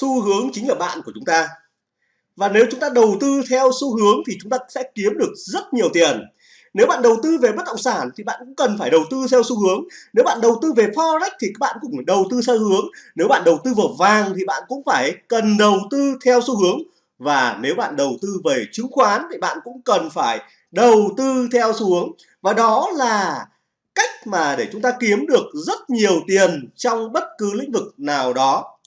xu hướng chính là bạn của chúng ta. Và nếu chúng ta đầu tư theo xu hướng thì chúng ta sẽ kiếm được rất nhiều tiền. Nếu bạn đầu tư về bất động sản thì bạn cũng cần phải đầu tư theo xu hướng. Nếu bạn đầu tư về forex thì các bạn cũng phải đầu tư theo xu hướng. Nếu bạn đầu tư vào vàng thì bạn cũng phải cần đầu tư theo xu hướng. Và nếu bạn đầu tư về chứng khoán thì bạn cũng cần phải đầu tư theo xu hướng. Và đó là cách mà để chúng ta kiếm được rất nhiều tiền trong bất cứ lĩnh vực nào đó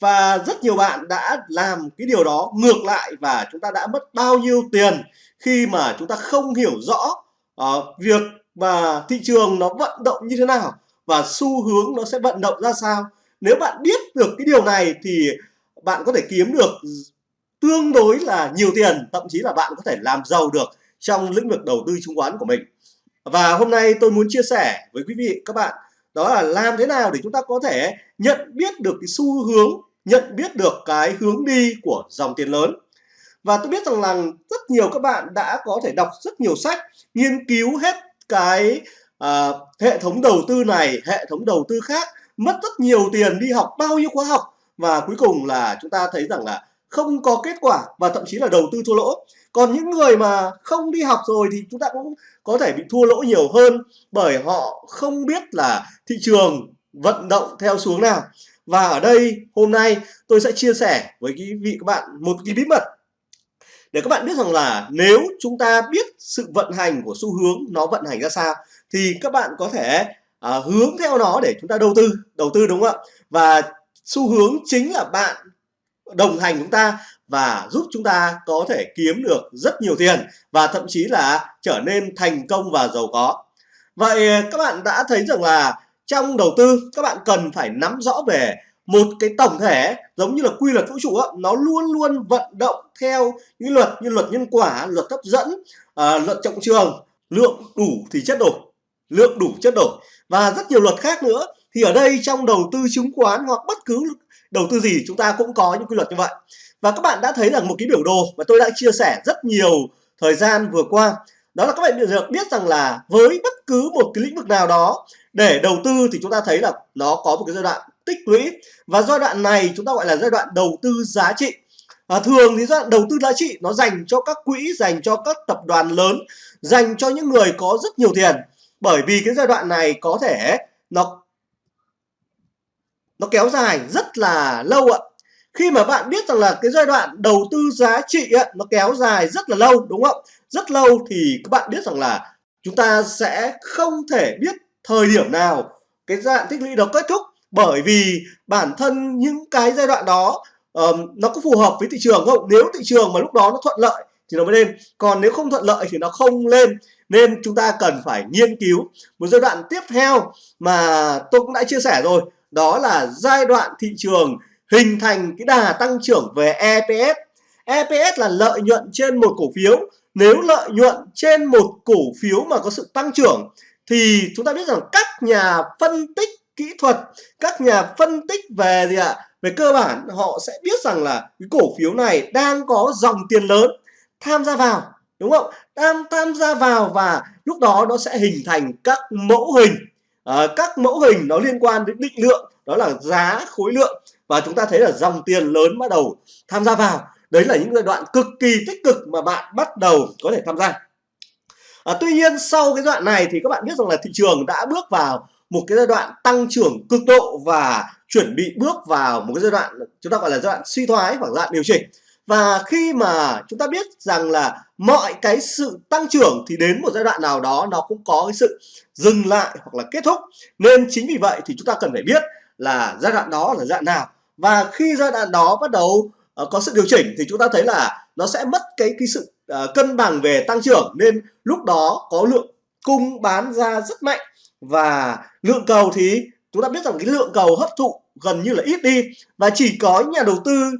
và rất nhiều bạn đã làm cái điều đó ngược lại và chúng ta đã mất bao nhiêu tiền khi mà chúng ta không hiểu rõ uh, việc mà thị trường nó vận động như thế nào và xu hướng nó sẽ vận động ra sao. Nếu bạn biết được cái điều này thì bạn có thể kiếm được tương đối là nhiều tiền thậm chí là bạn có thể làm giàu được trong lĩnh vực đầu tư chứng khoán của mình. Và hôm nay tôi muốn chia sẻ với quý vị các bạn đó là làm thế nào để chúng ta có thể nhận biết được cái xu hướng nhận biết được cái hướng đi của dòng tiền lớn. Và tôi biết rằng là rất nhiều các bạn đã có thể đọc rất nhiều sách nghiên cứu hết cái à, hệ thống đầu tư này hệ thống đầu tư khác mất rất nhiều tiền đi học bao nhiêu khóa học. Và cuối cùng là chúng ta thấy rằng là không có kết quả và thậm chí là đầu tư thua lỗ. Còn những người mà không đi học rồi thì chúng ta cũng có thể bị thua lỗ nhiều hơn bởi họ không biết là thị trường vận động theo xuống nào. Và ở đây hôm nay tôi sẽ chia sẻ với quý vị các bạn một cái bí mật để các bạn biết rằng là nếu chúng ta biết sự vận hành của xu hướng nó vận hành ra sao thì các bạn có thể à, hướng theo nó để chúng ta đầu tư đầu tư đúng không ạ? Và xu hướng chính là bạn đồng hành chúng ta và giúp chúng ta có thể kiếm được rất nhiều tiền và thậm chí là trở nên thành công và giàu có. Vậy các bạn đã thấy rằng là trong đầu tư các bạn cần phải nắm rõ về một cái tổng thể giống như là quy luật vũ trụ đó, nó luôn luôn vận động theo những luật như luật nhân quả luật hấp dẫn à, luật trọng trường lượng đủ thì chất đổi lượng đủ chất đổi và rất nhiều luật khác nữa thì ở đây trong đầu tư chứng khoán hoặc bất cứ đầu tư gì chúng ta cũng có những quy luật như vậy. Và các bạn đã thấy rằng một cái biểu đồ mà tôi đã chia sẻ rất nhiều thời gian vừa qua. Đó là các bạn được biết rằng là với bất cứ một cái lĩnh vực nào đó để đầu tư thì chúng ta thấy là nó có một cái giai đoạn tích lũy. Và giai đoạn này chúng ta gọi là giai đoạn đầu tư giá trị. À, thường thì giai đoạn đầu tư giá trị nó dành cho các quỹ dành cho các tập đoàn lớn dành cho những người có rất nhiều tiền. Bởi vì cái giai đoạn này có thể nó nó kéo dài rất là lâu ạ. Khi mà bạn biết rằng là cái giai đoạn đầu tư giá trị ấy, nó kéo dài rất là lâu đúng không? Rất lâu thì các bạn biết rằng là chúng ta sẽ không thể biết thời điểm nào cái giai đoạn tích lũy đó kết thúc. Bởi vì bản thân những cái giai đoạn đó um, nó có phù hợp với thị trường không? Nếu thị trường mà lúc đó nó thuận lợi thì nó mới lên. Còn nếu không thuận lợi thì nó không lên. Nên chúng ta cần phải nghiên cứu một giai đoạn tiếp theo mà tôi cũng đã chia sẻ rồi đó là giai đoạn thị trường hình thành cái đà tăng trưởng về EPS EPS là lợi nhuận trên một cổ phiếu. Nếu lợi nhuận trên một cổ phiếu mà có sự tăng trưởng, thì chúng ta biết rằng các nhà phân tích kỹ thuật, các nhà phân tích về gì ạ? Về cơ bản, họ sẽ biết rằng là cái cổ phiếu này đang có dòng tiền lớn tham gia vào, đúng không? Đang tham gia vào và lúc đó nó sẽ hình thành các mẫu hình à, các mẫu hình nó liên quan đến định lượng đó là giá khối lượng và chúng ta thấy là dòng tiền lớn bắt đầu tham gia vào. Đấy là những giai đoạn cực kỳ tích cực mà bạn bắt đầu có thể tham gia. À, tuy nhiên sau cái đoạn này thì các bạn biết rằng là thị trường đã bước vào một cái giai đoạn tăng trưởng cực độ và chuẩn bị bước vào một cái giai đoạn chúng ta gọi là giai đoạn suy thoái hoặc giai đoạn điều chỉnh và khi mà chúng ta biết rằng là mọi cái sự tăng trưởng thì đến một giai đoạn nào đó nó cũng có cái sự dừng lại hoặc là kết thúc. Nên chính vì vậy thì chúng ta cần phải biết là giai đoạn đó là giai đoạn nào. Và khi giai đoạn đó bắt đầu uh, có sự điều chỉnh thì chúng ta thấy là nó sẽ mất cái cái sự uh, cân bằng về tăng trưởng. Nên lúc đó có lượng cung bán ra rất mạnh và lượng cầu thì chúng ta biết rằng cái lượng cầu hấp thụ gần như là ít đi. Và chỉ có nhà đầu tư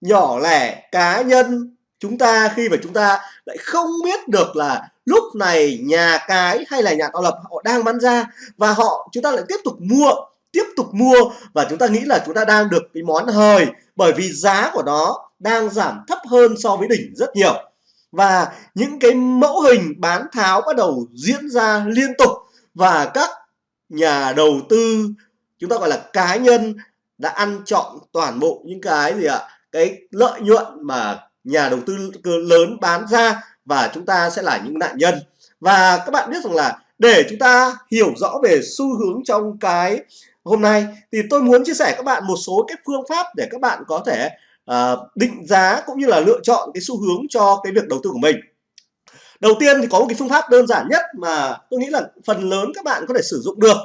nhỏ lẻ cá nhân. Chúng ta khi mà chúng ta lại không biết được là lúc này nhà cái hay là nhà tạo lập họ đang bán ra và họ, chúng ta lại tiếp tục mua, tiếp tục mua và chúng ta nghĩ là chúng ta đang được cái món hời bởi vì giá của nó đang giảm thấp hơn so với đỉnh rất nhiều. Và những cái mẫu hình bán tháo bắt đầu diễn ra liên tục và các nhà đầu tư, chúng ta gọi là cá nhân đã ăn trọn toàn bộ những cái gì ạ? Cái lợi nhuận mà nhà đầu tư lớn bán ra và chúng ta sẽ là những nạn nhân. Và các bạn biết rằng là để chúng ta hiểu rõ về xu hướng trong cái hôm nay thì tôi muốn chia sẻ các bạn một số cái phương pháp để các bạn có thể uh, định giá cũng như là lựa chọn cái xu hướng cho cái việc đầu tư của mình. Đầu tiên thì có một cái phương pháp đơn giản nhất mà tôi nghĩ là phần lớn các bạn có thể sử dụng được.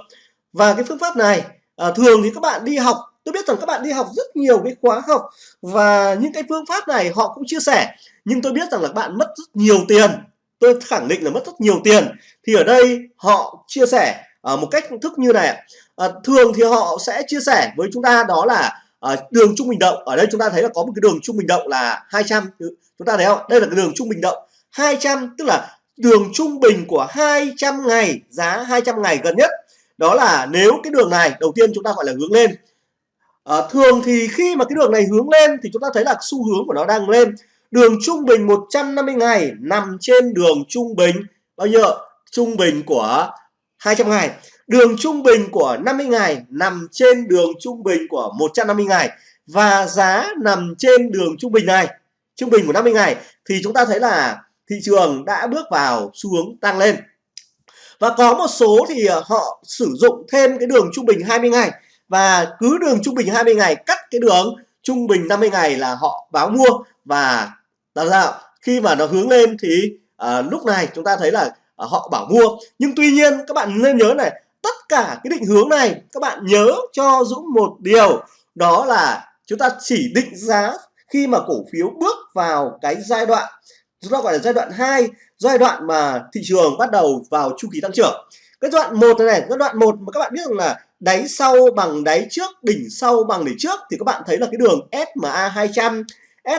Và cái phương pháp này uh, thường thì các bạn đi học tôi biết rằng các bạn đi học rất nhiều cái khóa học và những cái phương pháp này họ cũng chia sẻ nhưng tôi biết rằng là các bạn mất rất nhiều tiền. Tôi khẳng định là mất rất nhiều tiền. Thì ở đây họ chia sẻ uh, một cách thức như này à, thường thì họ sẽ chia sẻ với chúng ta đó là à, đường trung bình động. Ở đây chúng ta thấy là có một cái đường trung bình động là 200 chúng ta thấy không? Đây là cái đường trung bình động. 200 tức là đường trung bình của 200 ngày giá 200 ngày gần nhất. Đó là nếu cái đường này đầu tiên chúng ta gọi là hướng lên à, thường thì khi mà cái đường này hướng lên thì chúng ta thấy là xu hướng của nó đang lên. Đường trung bình 150 ngày nằm trên đường trung bình bao nhiêu trung bình của 200 ngày. Đường trung bình của 50 ngày nằm trên đường trung bình của 150 ngày và giá nằm trên đường trung bình này trung bình của 50 ngày thì chúng ta thấy là thị trường đã bước vào xu hướng tăng lên. Và có một số thì ờ, họ sử dụng thêm cái đường trung bình 20 ngày và cứ đường trung bình 20 ngày cắt cái đường trung bình 50 ngày là họ báo mua. Và làm sao? Khi mà nó hướng lên thì à, lúc này chúng ta thấy là à, họ bảo mua. Nhưng tuy nhiên các bạn nên nhớ này tất cả cái định hướng này các bạn nhớ cho Dũng một điều đó là chúng ta chỉ định giá khi mà cổ phiếu bước vào cái giai đoạn chúng ta gọi là giai đoạn 2 giai đoạn mà thị trường bắt đầu vào chu kỳ tăng trưởng cái đoạn một này, này đoạn một mà các bạn biết rằng là đáy sau bằng đáy trước đỉnh sau bằng đỉnh trước thì các bạn thấy là cái đường SMA 200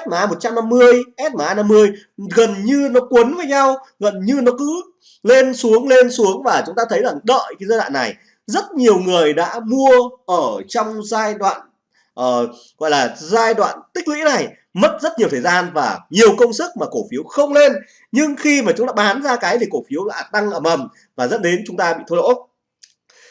SMA 150 SMA 50 gần như nó quấn với nhau gần như nó cứ lên xuống lên xuống và chúng ta thấy rằng đợi cái giai đoạn này rất nhiều người đã mua ở trong giai đoạn uh, gọi là giai đoạn tích lũy này mất rất nhiều thời gian và nhiều công sức mà cổ phiếu không lên. Nhưng khi mà chúng ta bán ra cái thì cổ phiếu lại tăng ầm ầm và dẫn đến chúng ta bị thua lỗ.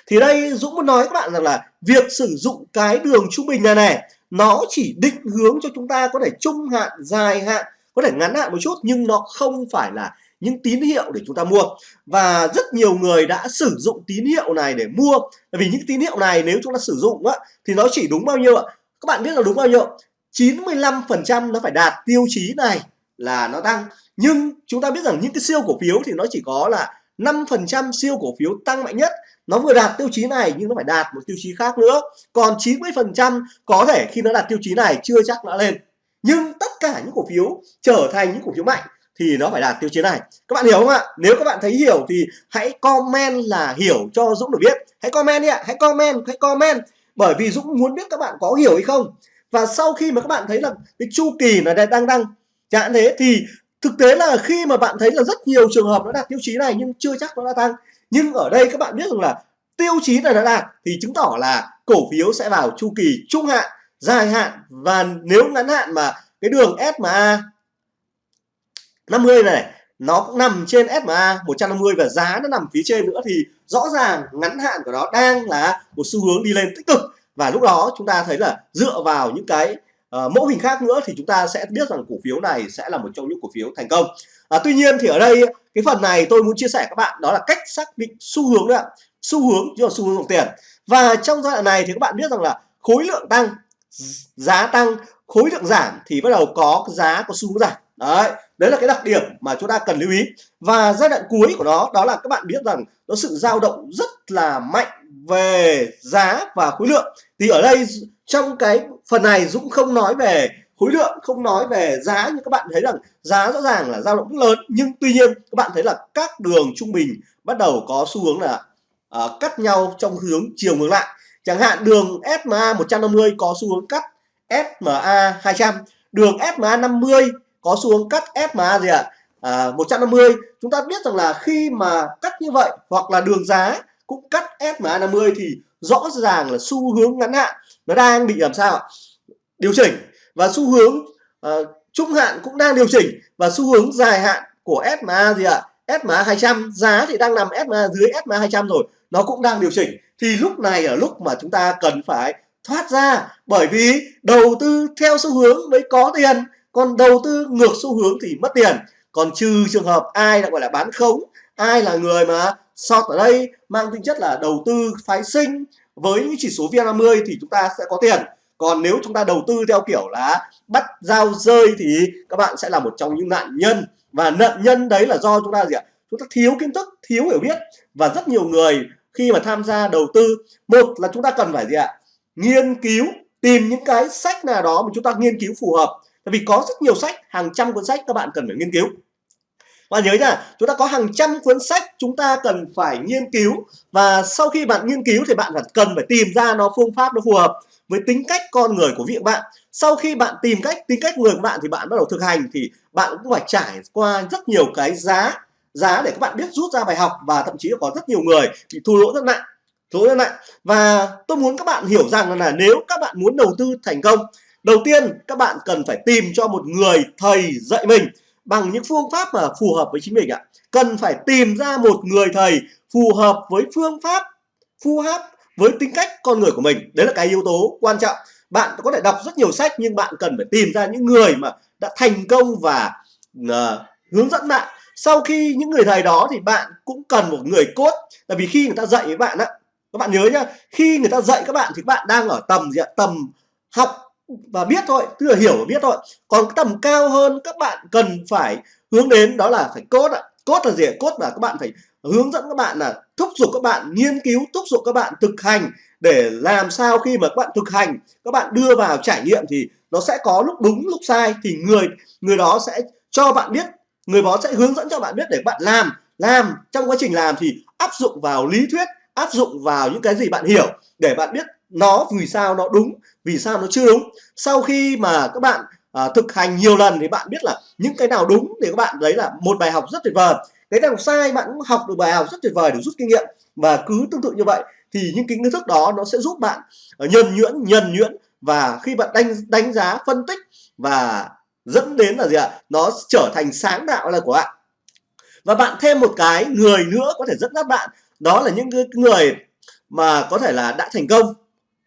Thì đây Dũng muốn nói các bạn rằng là việc sử dụng cái đường trung bình này này nó chỉ định hướng cho chúng ta có thể trung hạn dài hạn có thể ngắn hạn một chút nhưng nó không phải là những tín hiệu để chúng ta mua. Và rất nhiều người đã sử dụng tín hiệu này để mua. Bởi vì những tín hiệu này nếu chúng ta sử dụng á, thì nó chỉ đúng bao nhiêu ạ? Các bạn biết là đúng bao nhiêu? 95% nó phải đạt tiêu chí này là nó tăng. Nhưng chúng ta biết rằng những cái siêu cổ phiếu thì nó chỉ có là 5% siêu cổ phiếu tăng mạnh nhất. Nó vừa đạt tiêu chí này nhưng nó phải đạt một tiêu chí khác nữa. Còn 90% có thể khi nó đạt tiêu chí này chưa chắc đã lên. Nhưng tất cả những cổ phiếu trở thành những cổ phiếu mạnh thì nó phải đạt tiêu chí này. Các bạn hiểu không ạ? Nếu các bạn thấy hiểu thì hãy comment là hiểu cho Dũng được biết. Hãy comment đi ạ, hãy comment hãy comment. Bởi vì Dũng muốn biết các bạn có hiểu hay không. Và sau khi mà các bạn thấy là cái chu kỳ là đang tăng chẳng thế thì thực tế là khi mà bạn thấy là rất nhiều trường hợp nó đạt tiêu chí này nhưng chưa chắc nó đã tăng. Nhưng ở đây các bạn biết rằng là tiêu chí này đã đạt thì chứng tỏ là cổ phiếu sẽ vào chu kỳ trung hạn, dài hạn. Và nếu ngắn hạn mà cái đường SMA 50 này nó cũng nằm trên SMA 150 và giá nó nằm phía trên nữa thì rõ ràng ngắn hạn của nó đang là một xu hướng đi lên tích cực. Và lúc đó chúng ta thấy là dựa vào những cái uh, mẫu hình khác nữa thì chúng ta sẽ biết rằng cổ phiếu này sẽ là một trong những cổ phiếu thành công. À, tuy nhiên thì ở đây cái phần này tôi muốn chia sẻ các bạn đó là cách xác định xu hướng đó xu hướng chứ là xu hướng dòng tiền. Và trong giai đoạn này thì các bạn biết rằng là khối lượng tăng giá tăng khối lượng giảm thì bắt đầu có giá có xu hướng giảm đấy đấy là cái đặc điểm mà chúng ta cần lưu ý. Và giai đoạn cuối của nó đó là các bạn biết rằng nó sự dao động rất là mạnh về giá và khối lượng. Thì ở đây trong cái phần này Dũng không nói về khối lượng không nói về giá nhưng các bạn thấy rằng giá rõ ràng là dao động rất lớn. Nhưng tuy nhiên các bạn thấy là các đường trung bình bắt đầu có xu hướng là uh, cắt nhau trong hướng chiều ngược lại. Chẳng hạn đường SMA 150 có xu hướng cắt SMA 200 đường SMA 50 có xu hướng cắt SMA gì ạ? À, 150 chúng ta biết rằng là khi mà cắt như vậy hoặc là đường giá cũng cắt SMA 50 thì rõ ràng là xu hướng ngắn hạn nó đang bị làm sao điều chỉnh. Và xu hướng uh, trung hạn cũng đang điều chỉnh và xu hướng dài hạn của SMA gì ạ? SMA 200 giá thì đang nằm SMA dưới SMA 200 rồi. Nó cũng đang điều chỉnh. Thì lúc này ở lúc mà chúng ta cần phải thoát ra. Bởi vì đầu tư theo xu hướng mới có tiền còn đầu tư ngược xu hướng thì mất tiền. Còn trừ trường hợp ai là, gọi là, bán khống, ai là người mà short ở đây, mang tính chất là đầu tư phái sinh, với những chỉ số VN50 thì chúng ta sẽ có tiền. Còn nếu chúng ta đầu tư theo kiểu là bắt giao rơi thì các bạn sẽ là một trong những nạn nhân. Và nạn nhân đấy là do chúng ta gì ạ? Chúng ta thiếu kiến thức, thiếu hiểu biết. Và rất nhiều người khi mà tham gia đầu tư, một là chúng ta cần phải gì ạ? Nghiên cứu, tìm những cái sách nào đó mà chúng ta nghiên cứu phù hợp tại vì có rất nhiều sách, hàng trăm cuốn sách các bạn cần phải nghiên cứu. Và nhớ nha chúng ta có hàng trăm cuốn sách chúng ta cần phải nghiên cứu và sau khi bạn nghiên cứu thì bạn cần phải tìm ra nó phương pháp nó phù hợp với tính cách con người của vị bạn. Sau khi bạn tìm cách, tính cách người của bạn thì bạn bắt đầu thực hành thì bạn cũng phải trải qua rất nhiều cái giá giá để các bạn biết rút ra bài học và thậm chí có rất nhiều người thì thua lỗ rất nặng, thua lỗ rất nặng. Và tôi muốn các bạn hiểu rằng là nếu các bạn muốn đầu tư thành công đầu tiên các bạn cần phải tìm cho một người thầy dạy mình bằng những phương pháp mà phù hợp với chính mình ạ. Cần phải tìm ra một người thầy phù hợp với phương pháp phù hợp với tính cách con người của mình. Đấy là cái yếu tố quan trọng. Bạn có thể đọc rất nhiều sách nhưng bạn cần phải tìm ra những người mà đã thành công và uh, hướng dẫn bạn. Sau khi những người thầy đó thì bạn cũng cần một người cốt tại vì khi người ta dạy với bạn á các bạn nhớ nhá khi người ta dạy các bạn thì các bạn đang ở tầm gì ạ? Tầm học và biết thôi, tức là hiểu và biết thôi. Còn tầm cao hơn, các bạn cần phải hướng đến đó là phải cốt ạ. Cốt là gì cốt là các bạn phải hướng dẫn các bạn là thúc giục các bạn, nghiên cứu, thúc giục các bạn thực hành để làm sao khi mà các bạn thực hành, các bạn đưa vào trải nghiệm thì nó sẽ có lúc đúng, lúc sai thì người người đó sẽ cho bạn biết, người đó sẽ hướng dẫn cho bạn biết để bạn làm. Làm, trong quá trình làm thì áp dụng vào lý thuyết, áp dụng vào những cái gì bạn hiểu để bạn biết nó vì sao nó đúng vì sao nó chưa đúng? Sau khi mà các bạn à, thực hành nhiều lần thì bạn biết là những cái nào đúng thì các bạn đấy là một bài học rất tuyệt vời. Cái nào sai bạn cũng học được bài học rất tuyệt vời để rút kinh nghiệm. Và cứ tương tự như vậy thì những kiến thức đó nó sẽ giúp bạn à, nhân nhuyễn nhân nhuyễn và khi bạn đánh đánh giá phân tích và dẫn đến là gì ạ? Nó trở thành sáng tạo là của bạn. Và bạn thêm một cái người nữa có thể dẫn dắt bạn đó là những người mà có thể là đã thành công.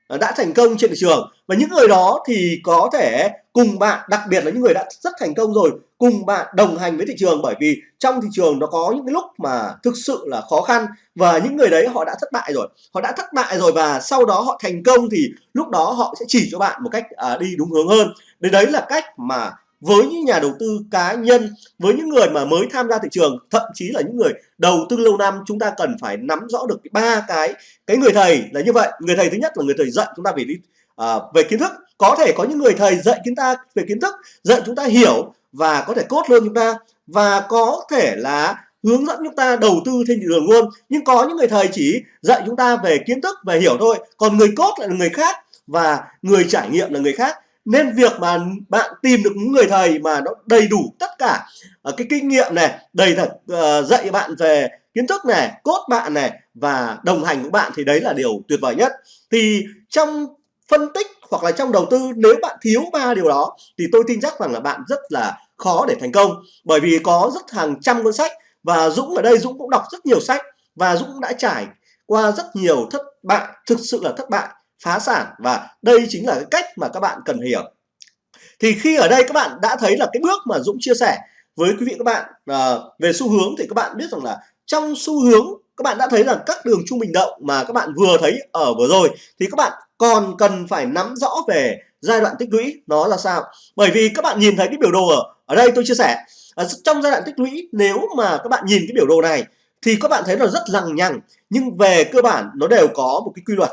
Ờ, đã thành công trên thị trường. Và những người đó thì có thể cùng bạn đặc biệt là những người đã rất thành công rồi cùng bạn đồng hành với thị trường. Bởi vì trong thị trường nó có những cái lúc mà thực sự là khó khăn và những người đấy họ đã thất bại rồi. Họ đã thất bại rồi và sau đó họ thành công thì lúc đó họ sẽ chỉ cho bạn một cách à, đi đúng hướng hơn. Đấy đấy là cách mà với những nhà đầu tư cá nhân với những người mà mới tham gia thị trường thậm chí là những người đầu tư lâu năm chúng ta cần phải nắm rõ được ba cái cái người thầy là như vậy. Người thầy thứ nhất là người thầy dạy chúng ta về đi à, về kiến thức. Có thể có những người thầy dạy chúng ta về kiến thức dạy chúng ta hiểu và có thể cốt luôn chúng ta và có thể là hướng dẫn chúng ta đầu tư trên thị trường luôn. Nhưng có những người thầy chỉ dạy chúng ta về kiến thức về hiểu thôi. Còn người cốt lại là người khác và người trải nghiệm là người khác nên việc mà bạn tìm được những người thầy mà nó đầy đủ tất cả uh, cái kinh nghiệm này đầy thật uh, dạy bạn về kiến thức này cốt bạn này và đồng hành của bạn thì đấy là điều tuyệt vời nhất. Thì trong phân tích hoặc là trong đầu tư nếu bạn thiếu ba điều đó thì tôi tin chắc rằng là bạn rất là khó để thành công. Bởi vì có rất hàng trăm cuốn sách và Dũng ở đây Dũng cũng đọc rất nhiều sách và Dũng đã trải qua rất nhiều thất bại thực sự là thất bại phá sản. Và đây chính là cái cách mà các bạn cần hiểu. Thì khi ở đây các bạn đã thấy là cái bước mà Dũng chia sẻ với quý vị các bạn à, về xu hướng thì các bạn biết rằng là trong xu hướng các bạn đã thấy là các đường trung bình động mà các bạn vừa thấy ở vừa rồi thì các bạn còn cần phải nắm rõ về giai đoạn tích lũy nó là sao. Bởi vì các bạn nhìn thấy cái biểu đồ ở ở đây tôi chia sẻ. Ở trong giai đoạn tích lũy nếu mà các bạn nhìn cái biểu đồ này thì các bạn thấy là rất lằng nhằng nhưng về cơ bản nó đều có một cái quy luật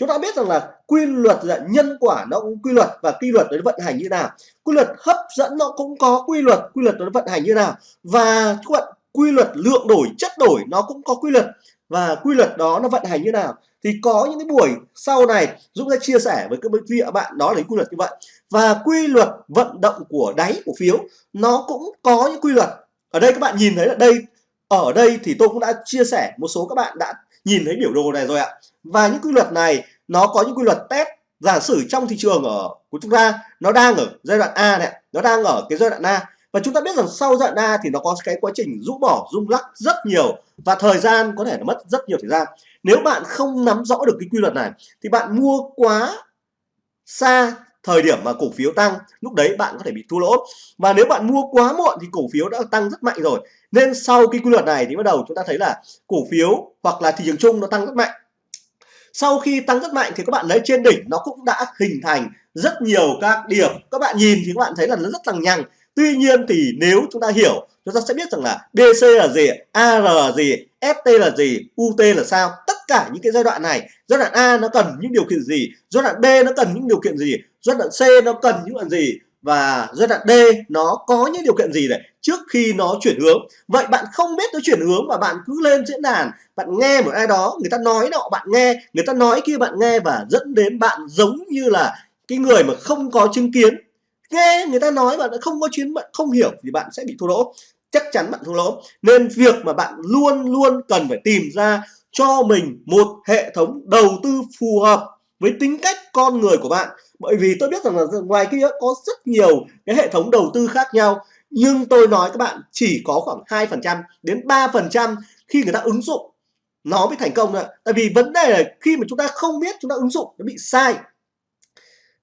chúng ta biết rằng là quy luật là nhân quả nó cũng quy luật và quy luật nó vận hành như nào. Quy luật hấp dẫn nó cũng có quy luật quy luật nó vận hành như nào. Và các bạn, quy luật lượng đổi, chất đổi nó cũng có quy luật và quy luật đó nó vận hành như nào. Thì có những cái buổi sau này, Dũng sẽ chia sẻ với các quý vị bạn đó là quy luật như vậy. Và quy luật vận động của đáy cổ phiếu, nó cũng có những quy luật. Ở đây các bạn nhìn thấy là đây ở đây thì tôi cũng đã chia sẻ, một số các bạn đã nhìn thấy biểu đồ này rồi ạ. Và những quy luật này, nó có những quy luật test, giả sử trong thị trường ở, của chúng ta, nó đang ở giai đoạn A này, nó đang ở cái giai đoạn A. Và chúng ta biết rằng sau giai đoạn A thì nó có cái quá trình rũ bỏ, rung lắc rất nhiều và thời gian có thể là mất rất nhiều thời gian. Nếu bạn không nắm rõ được cái quy luật này thì bạn mua quá xa thời điểm mà cổ phiếu tăng, lúc đấy bạn có thể bị thua lỗ. Và nếu bạn mua quá muộn thì cổ phiếu đã tăng rất mạnh rồi. Nên sau cái quy luật này thì bắt đầu chúng ta thấy là cổ phiếu hoặc là thị trường chung nó tăng rất mạnh. Sau khi tăng rất mạnh thì các bạn lấy trên đỉnh, nó cũng đã hình thành rất nhiều các điểm. Các bạn nhìn thì các bạn thấy là nó rất lằng nhằng. Tuy nhiên thì nếu chúng ta hiểu, chúng ta sẽ biết rằng là BC là gì AR là gì ST là gì UT là sao. Tất cả những cái giai đoạn này, giai đoạn A nó cần những điều kiện gì, giai đoạn B nó cần những điều kiện gì giai đoạn C nó cần những đoạn gì? Và giai đoạn D nó có những điều kiện gì để trước khi nó chuyển hướng. Vậy bạn không biết nó chuyển hướng mà bạn cứ lên diễn đàn, bạn nghe một ai đó, người ta nói nọ, bạn nghe, người ta nói kia, bạn nghe và dẫn đến bạn giống như là cái người mà không có chứng kiến. Nghe người ta nói bạn không có chuyến bạn không hiểu thì bạn sẽ bị thua lỗ. Chắc chắn bạn thua lỗ. Nên việc mà bạn luôn luôn cần phải tìm ra cho mình một hệ thống đầu tư phù hợp với tính cách con người của bạn bởi vì tôi biết rằng là ngoài kia có rất nhiều cái hệ thống đầu tư khác nhau, nhưng tôi nói các bạn chỉ có khoảng 2% đến 3% khi người ta ứng dụng nó mới thành công ạ. Tại vì vấn đề là khi mà chúng ta không biết chúng ta ứng dụng nó bị sai.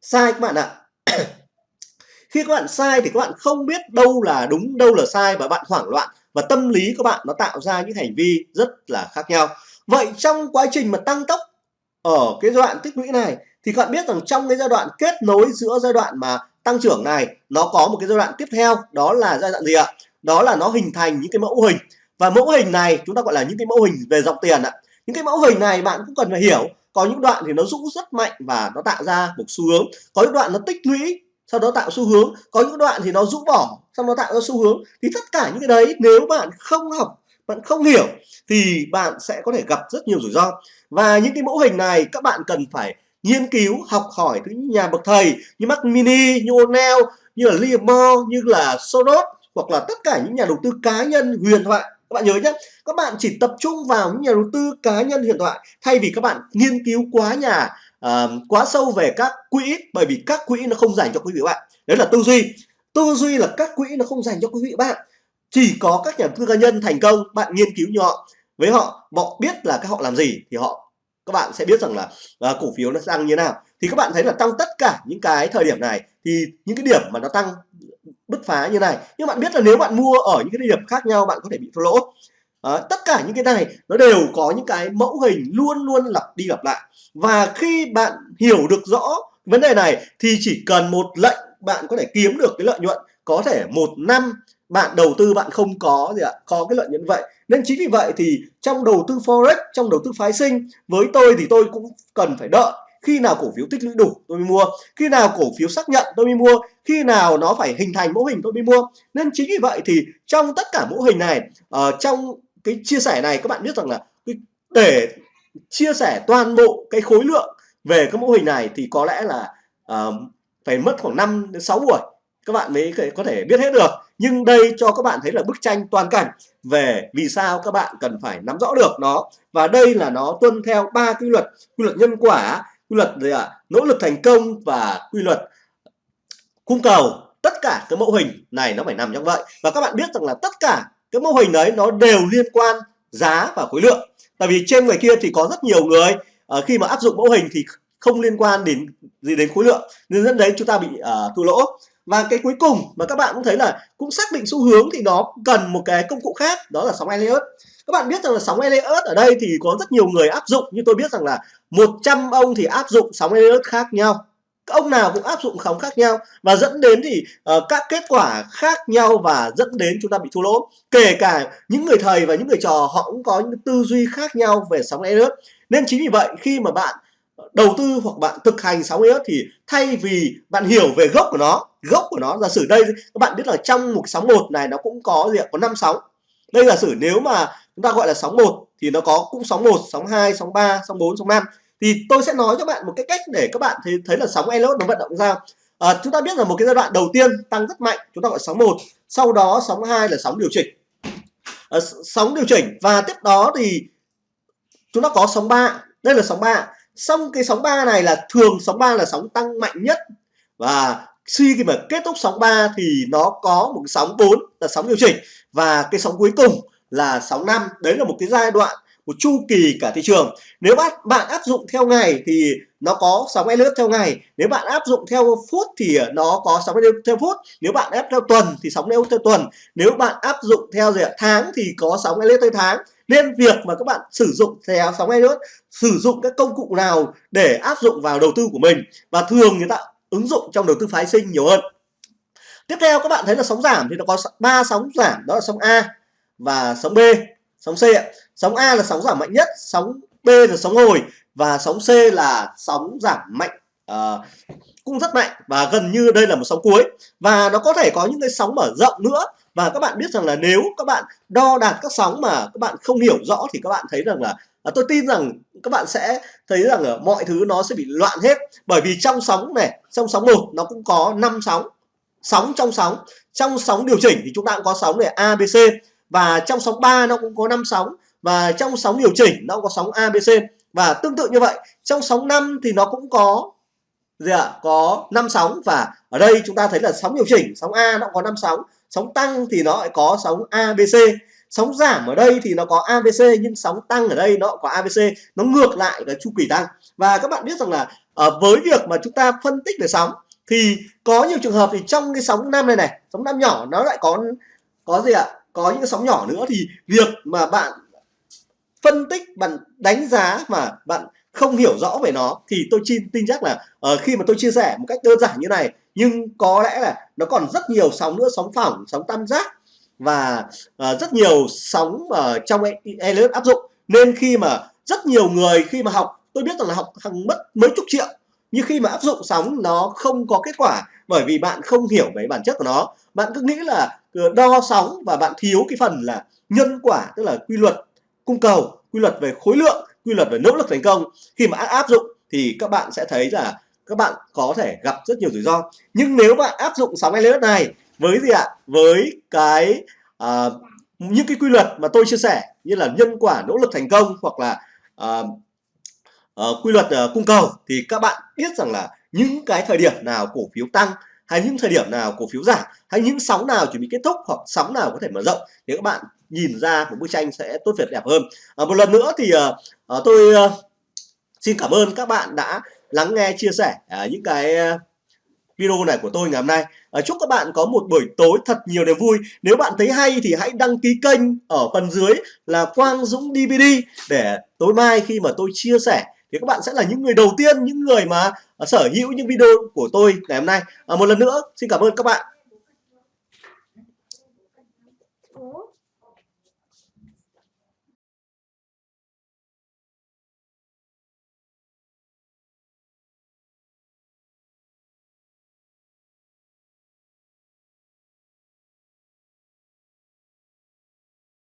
Sai các bạn ạ. Khi các bạn sai thì các bạn không biết đâu là đúng, đâu là sai và bạn hoảng loạn và tâm lý các bạn nó tạo ra những hành vi rất là khác nhau. Vậy trong quá trình mà tăng tốc ở cái giai đoạn tích lũy này thì các bạn biết rằng trong cái giai đoạn kết nối giữa giai đoạn mà tăng trưởng này, nó có một cái giai đoạn tiếp theo, đó là giai đoạn gì ạ? Đó là nó hình thành những cái mẫu hình. Và mẫu hình này chúng ta gọi là những cái mẫu hình về dòng tiền ạ. Những cái mẫu hình này bạn cũng cần phải hiểu, có những đoạn thì nó rũ rất mạnh và nó tạo ra một xu hướng. Có những đoạn nó tích lũy, sau đó tạo xu hướng. Có những đoạn thì nó rũ bỏ, sau đó tạo ra xu hướng. Thì tất cả những cái đấy, nếu bạn không học, bạn không hiểu, thì bạn sẽ có thể gặp rất nhiều rủi ro. Và những cái mẫu hình này, các bạn cần phải nghiên cứu học hỏi từ những nhà bậc thầy như Mac Mini, như O'Neill, như là Liam như là Soros hoặc là tất cả những nhà đầu tư cá nhân huyền thoại. Các bạn nhớ nhé các bạn chỉ tập trung vào những nhà đầu tư cá nhân huyền thoại thay vì các bạn nghiên cứu quá nhà uh, quá sâu về các quỹ bởi vì các quỹ nó không dành cho quý vị bạn. Đấy là tư duy. Tư duy là các quỹ nó không dành cho quý vị bạn. Chỉ có các nhà đầu tư cá nhân thành công bạn nghiên cứu như họ với họ họ biết là các họ làm gì thì họ các bạn sẽ biết rằng là uh, cổ phiếu nó tăng như thế nào. Thì các bạn thấy là trong tất cả những cái thời điểm này thì những cái điểm mà nó tăng bứt phá như này nhưng bạn biết là nếu bạn mua ở những cái điểm khác nhau bạn có thể bị thua lỗ. À, tất cả những cái này nó đều có những cái mẫu hình luôn luôn lặp đi lặp lại. Và khi bạn hiểu được rõ vấn đề này thì chỉ cần một lệnh bạn có thể kiếm được cái lợi nhuận có thể một năm bạn đầu tư bạn không có gì ạ có cái lợi nhuận vậy. Nên chính vì vậy thì trong đầu tư forex trong đầu tư phái sinh với tôi thì tôi cũng cần phải đợi. Khi nào cổ phiếu tích lũy đủ tôi mới mua. Khi nào cổ phiếu xác nhận tôi mới mua. Khi nào nó phải hình thành mẫu hình tôi mới mua. Nên chính vì vậy thì trong tất cả mẫu hình này uh, trong cái chia sẻ này các bạn biết rằng là để chia sẻ toàn bộ cái khối lượng về các mẫu hình này thì có lẽ là uh, phải mất khoảng 5 đến 6 buổi các bạn mới có thể biết hết được. Nhưng đây cho các bạn thấy là bức tranh toàn cảnh về vì sao các bạn cần phải nắm rõ được nó. Và đây là nó tuân theo ba quy luật. Quy luật nhân quả quy luật gì ạ? Nỗ lực thành công và quy luật cung cầu. Tất cả cái mẫu hình này nó phải nằm trong vậy. Và các bạn biết rằng là tất cả cái mô hình đấy nó đều liên quan giá và khối lượng. Tại vì trên ngoài kia thì có rất nhiều người uh, khi mà áp dụng mẫu hình thì không liên quan đến gì đến khối lượng. Nên dẫn đến chúng ta bị uh, thua lỗ và cái cuối cùng mà các bạn cũng thấy là cũng xác định xu hướng thì nó cần một cái công cụ khác đó là sóng Elliott. Các bạn biết rằng là sóng Elliott ở đây thì có rất nhiều người áp dụng như tôi biết rằng là 100 ông thì áp dụng sóng Elliott khác nhau. Ông nào cũng áp dụng sóng khác nhau và dẫn đến thì uh, các kết quả khác nhau và dẫn đến chúng ta bị thua lỗ. Kể cả những người thầy và những người trò họ cũng có những tư duy khác nhau về sóng Elliott. Nên chính vì vậy khi mà bạn đầu tư hoặc bạn thực hành sóng Elliott thì thay vì bạn hiểu về gốc của nó gốc của nó. Giả sử đây các bạn biết là trong một sóng một này nó cũng có gì ạ? Có năm sóng. Đây giả sử nếu mà chúng ta gọi là sóng một thì nó có cũng sóng một sóng 2, sóng 3, sóng 4, sóng 5 thì tôi sẽ nói cho bạn một cái cách để các bạn thấy, thấy là sóng Elliott nó vận động ra. À, chúng ta biết là một cái giai đoạn đầu tiên tăng rất mạnh chúng ta gọi sóng một. Sau đó sóng 2 là sóng điều chỉnh. À, sóng điều chỉnh. Và tiếp đó thì chúng ta có sóng 3 đây là sóng 3 xong cái sóng 3 này là thường sóng 3 là sóng tăng mạnh nhất. Và khi khi mà kết thúc sóng 3 thì nó có một cái sóng 4 là sóng điều chỉnh. Và cái sóng cuối cùng là sóng 5 đấy là một cái giai đoạn, một chu kỳ cả thị trường. Nếu bạn bạn áp dụng theo ngày thì nó có sóng lướt theo ngày. Nếu bạn áp dụng theo phút thì nó có sóng lướt theo phút. Nếu bạn áp theo tuần thì sóng lướt theo tuần. Nếu bạn áp dụng theo gì tháng thì có sóng lướt theo tháng. Nên việc mà các bạn sử dụng theo sóng lướt sử dụng các công cụ nào để áp dụng vào đầu tư của mình? Và thường người ta ứng dụng trong đầu tư phái sinh nhiều hơn. Tiếp theo các bạn thấy là sóng giảm thì nó có ba sóng giảm đó là sóng A và sóng B sóng C ạ. Sóng A là sóng giảm mạnh nhất sóng B là sóng hồi và sóng C là sóng giảm mạnh uh, cũng rất mạnh và gần như đây là một sóng cuối. Và nó có thể có những cái sóng mở rộng nữa và các bạn biết rằng là nếu các bạn đo đạt các sóng mà các bạn không hiểu rõ thì các bạn thấy rằng là à, tôi tin rằng các bạn sẽ thấy rằng ở mọi thứ nó sẽ bị loạn hết. Bởi vì trong sóng này trong sóng một nó cũng có 5 sóng. Sóng trong sóng. Trong sóng điều chỉnh thì chúng ta cũng có sóng này ABC và trong sóng 3 nó cũng có 5 sóng. Và trong sóng điều chỉnh nó cũng có sóng ABC và tương tự như vậy trong sóng 5 thì nó cũng có gì ạ? Có 5 sóng. Và ở đây chúng ta thấy là sóng điều chỉnh sóng A nó có 5 sóng. Sóng tăng thì nó lại có sóng ABC sóng giảm ở đây thì nó có ABC nhưng sóng tăng ở đây nó có ABC nó ngược lại là chu kỳ tăng. Và các bạn biết rằng là uh, với việc mà chúng ta phân tích về sóng thì có nhiều trường hợp thì trong cái sóng năm này này sóng năm nhỏ nó lại có có gì ạ? Có những cái sóng nhỏ nữa. Thì việc mà bạn phân tích bạn đánh giá mà bạn không hiểu rõ về nó thì tôi tin tin chắc là uh, khi mà tôi chia sẻ một cách đơn giản như này nhưng có lẽ là nó còn rất nhiều sóng nữa sóng phẳng sóng tam giác và uh, rất nhiều sóng uh, trong e-, Elliott áp dụng. Nên khi mà rất nhiều người khi mà học tôi biết rằng là học hàng mất mấy chục triệu nhưng khi mà áp dụng sóng nó không có kết quả bởi vì bạn không hiểu về bản chất của nó. Bạn cứ nghĩ là ờ, đo sóng và bạn thiếu cái phần là nhân quả tức là quy luật cung cầu quy luật về khối lượng quy luật về nỗ lực thành công. Khi mà áp dụng thì các bạn sẽ thấy là các bạn có thể gặp rất nhiều rủi ro. Nhưng nếu bạn áp dụng sóng Elliott này với gì ạ? Với cái uh, những cái quy luật mà tôi chia sẻ như là nhân quả nỗ lực thành công hoặc là uh, uh, quy luật uh, cung cầu thì các bạn biết rằng là những cái thời điểm nào cổ phiếu tăng hay những thời điểm nào cổ phiếu giảm hay những sóng nào chuẩn bị kết thúc hoặc sóng nào có thể mở rộng thì các bạn nhìn ra một bức tranh sẽ tốt việt đẹp hơn. À, một lần nữa thì uh, tôi uh, xin cảm ơn các bạn đã lắng nghe chia sẻ uh, những cái uh, video này của tôi ngày hôm nay. À, chúc các bạn có một buổi tối thật nhiều niềm vui. Nếu bạn thấy hay thì hãy đăng ký kênh ở phần dưới là Quang Dũng DVD để tối mai khi mà tôi chia sẻ thì các bạn sẽ là những người đầu tiên những người mà sở hữu những video của tôi ngày hôm nay. À, một lần nữa xin cảm ơn các bạn.